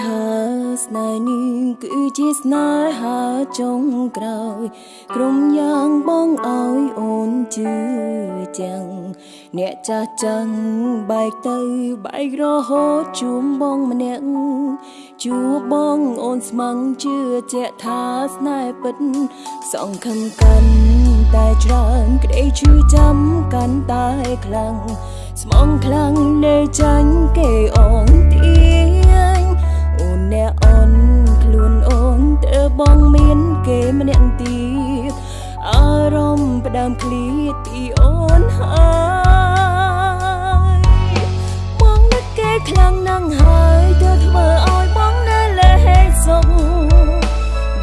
ថាស្នេហ៍នេះគឺជាស្នេហាចុងក្រោយ ក្រុមយ៉ាងបងឲ្យអូនជឿចាំងអ្នកចាស់ចាំងបែកទៅបែករហូតជួមបងម្នាក់ជួបងអូនស្មឹងជឿជាក់ថាស្នេហ៍ពិតសងខំកាន់តែច្រើនក្តីឈឺចាំកាន់តែខ្លាំងស្មងខ្លាំងនៅចាញ់គេអងទៀ បងមានគេម្នាក់ទៀតអារម្មណ៍ផ្ដើមឃ្លាតពីអូនហើយបងនឹកគេខ្លាំងណាស់ហើយទើបធ្វើឲ្យបងនៅលែងសុខ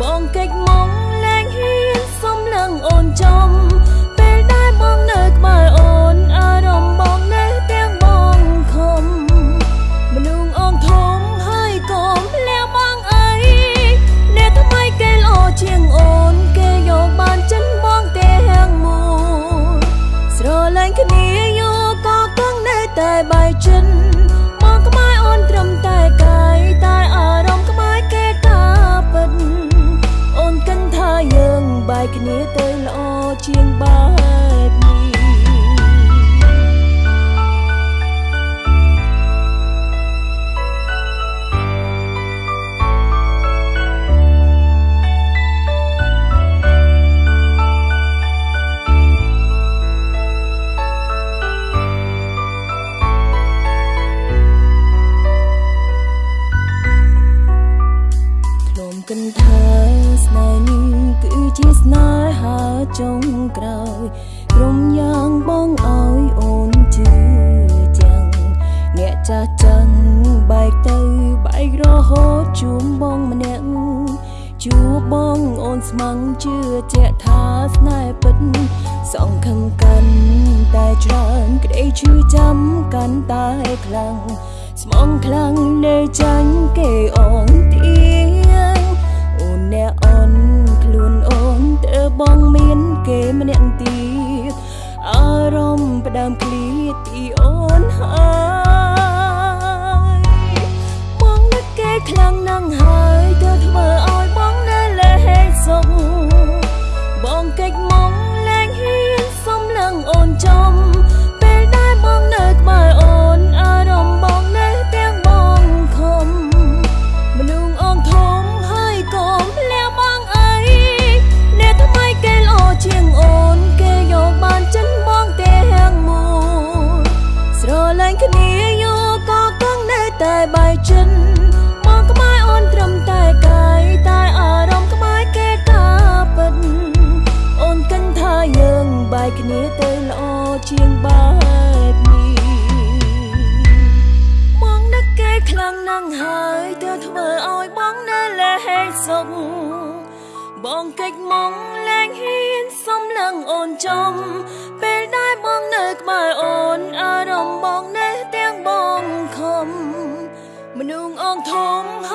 បងកិច្ចមកលែងហ៊ានសុំនឹងអូនចំ យចិនមកក្បែរអូនត្រឹមតែកាយតែអារម្មណ៍ក្បែរគេតាពិតអូនគិនថាយើងបាយគ្នាទៅល្អជាងបា ចុងក្រោយក្រុមយ៉ាងបងឲ្យអូនជឿចាំងអ្នកចាស់ចាំងបែកទៅបែករហូតជួមបងម្នាក់ជួបងអូនស្មឹងជឿជាក់ថាស្នេហ៍ពិតសងខឹងកាន់តែច្រើនក្តីឈឺចាំកាន់តែខ្លាំងស្មងខ្លាំងនៅចាញ់គេអងទៀអ្នកអូនខ្ខ្លាំងណាស់ហើយទើបធ្វើឲ្យបងនៅលែងសុខបងកិច្ចមកលែងហ៊ានសុំនឹងអូនចំពេលដែលបងនៅក្បែរអូនអារម្មណ៍បងនៅទាំងបងខំមនុស្សអងធំហើយកុំជាងអូនគេយកបានចិនបងទាំងមួយស្រឡាញ់គ្នាយកក៏គង់នៅតែបាយចិនមកក្បែរអូន ត្រឹមតែកាយតែអារម្មណ៍ក្បែរគេតាពិតអូនគិនថាយើងបាយគ្នាទៅល្អជាងបែបនេះបងនឹកគេខ្លាំងណាស់ហើយទើបធ្វើឲ្យបងនៅលែងសុខបងកិច្ចមកលែងហ៊ានសុំនឹងអូនចំពេលដែលបងនៅក្បែរអូនអារម្មណ៍បងនៅទាំងបងខំមនុស្សអងធំហើយកុំ